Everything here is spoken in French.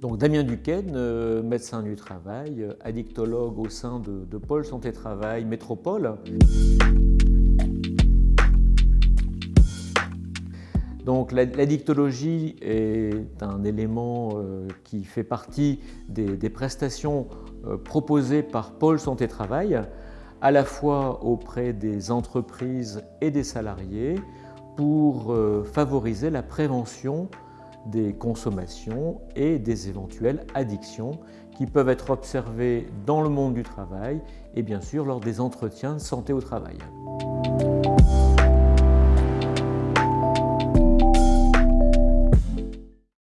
Donc Damien Duquesne, euh, médecin du travail, euh, addictologue au sein de, Pôle Santé Travail Métropole. Donc l'addictologie est un élément euh, qui fait partie des, des prestations proposées par Pôle Santé Travail, à la fois auprès des entreprises et des salariés, pour favoriser la prévention des consommations et des éventuelles addictions qui peuvent être observées dans le monde du travail et bien sûr lors des entretiens de santé au travail.